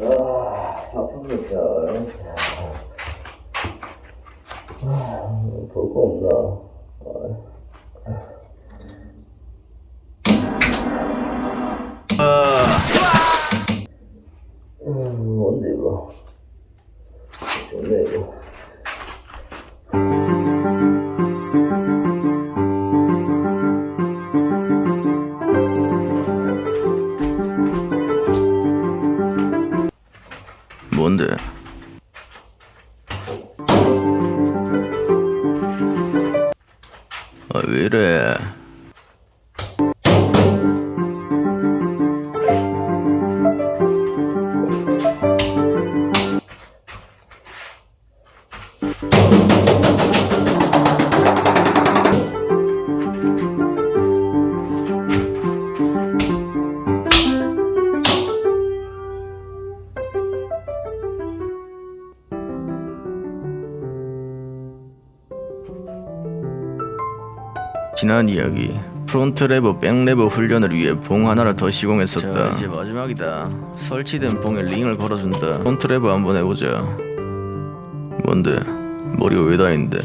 아, 바쁩니다. 아, 볼거 없나? 음, 뭔데? 아, 왜 이래? 지난 이야기 front lever, back lever 훈련을 위해 봉 하나를 더 시공했었다. 자, 이제 마지막이다. 설치된 봉에 링을 걸어준다. front lever 한번 해보자. 뭔데? 머리가 왜 닿는데?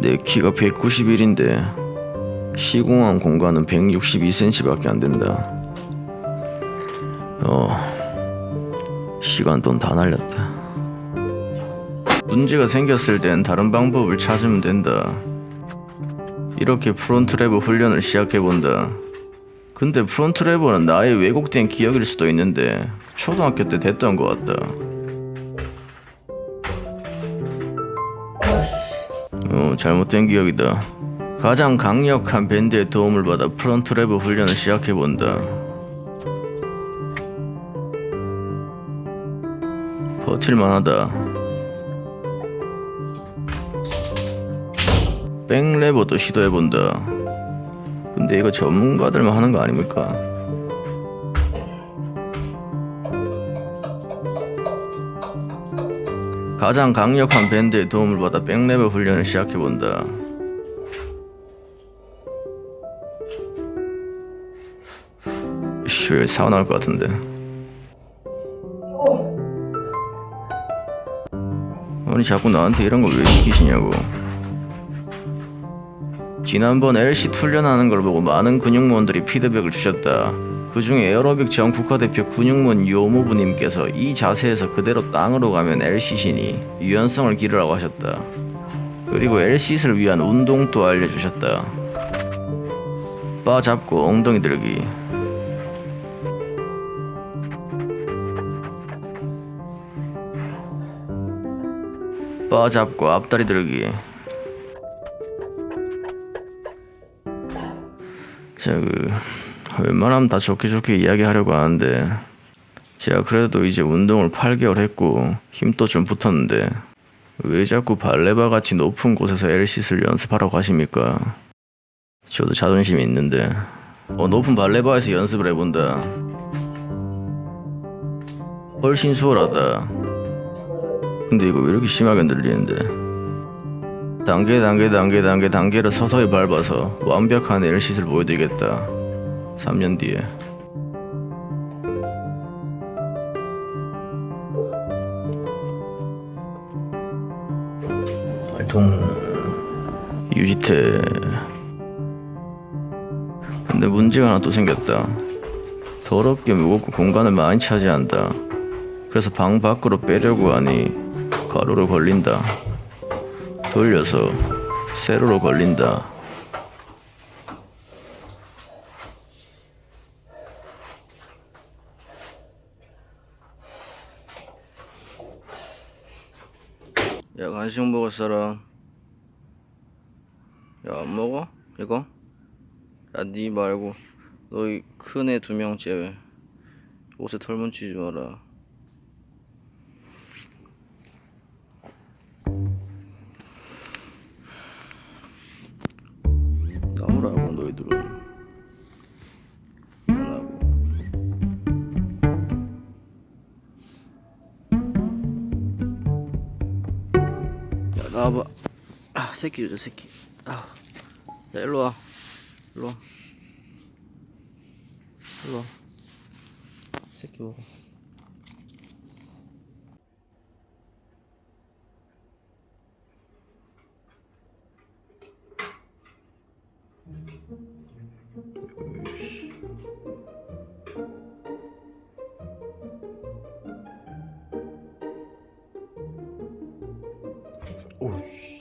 내 키가 191인데 시공한 공간은 162cm밖에 안 된다. 어, 시간 돈 다 날렸다. 문제가 생겼을 땐 다른 방법을 찾으면 된다. 이렇게 front lever 훈련을 시작해본다. 근데 front lever는 나의 왜곡된 기억일 수도 있는데 초등학교 때 됐던 것 같다. 어, 잘못된 기억이다. 가장 강력한 밴드의 도움을 받아 front lever 훈련을 시작해본다. 버틸만하다. 백레버도 시도해본다. 근데 이거 전문가들만 하는 거 아닙니까? 가장 강력한 밴드의 도움을 받아 백레버 훈련을 시작해본다. 씨, 왜 사고 나올 것 같은데. 아니 자꾸 나한테 이런 거왜 시키시냐고. 지난번 LC 훈련하는 걸 보고 많은 근육무원들이 피드백을 주셨다. 그 중에 에어로빅 전 국가대표 근육무원 요모부님께서 이 자세에서 그대로 땅으로 가면 LC신이 유연성을 기르라고 하셨다. 그리고 LC를 위한 운동 도 알려주셨다. 바 잡고 엉덩이 들기. 바 잡고 앞다리 들기. 자그 웬만하면 다 좋게 좋게 이야기하려고 하는데 제가 그래도 이제 운동을 8개월 했고 힘도 좀 붙었는데 왜 자꾸 발레바 같이 높은 곳에서 엘시스를 연습하라고 하십니까? 저도 자존심이 있는데 어 높은 발레바에서 연습을 해본다. 훨씬 수월하다. 근데 이거 왜 이렇게 심하게 흔들리는데 단계 단계 단계 단계 단계를 서서히 밟아서 완벽한 엘시를 보여드리겠다. 3년 뒤에. 활동 유지태. 근데 문제가 하나 또 생겼다. 더럽게 무겁고 공간을 많이 차지한다. 그래서 방 밖으로 빼려고 하니 가로로 걸린다 돌려서 세로로 걸린다. 야 간식 먹을 사람 야 안 먹어? 이거? 야니 말고 너희 큰 애 두 명 제외 옷에 털 묻히지 마라 나와봐. 아 새끼 주자 새끼. 아. 야 일로와. 일로와. 일로와. 새끼 먹어. 으이씨. 오이씨.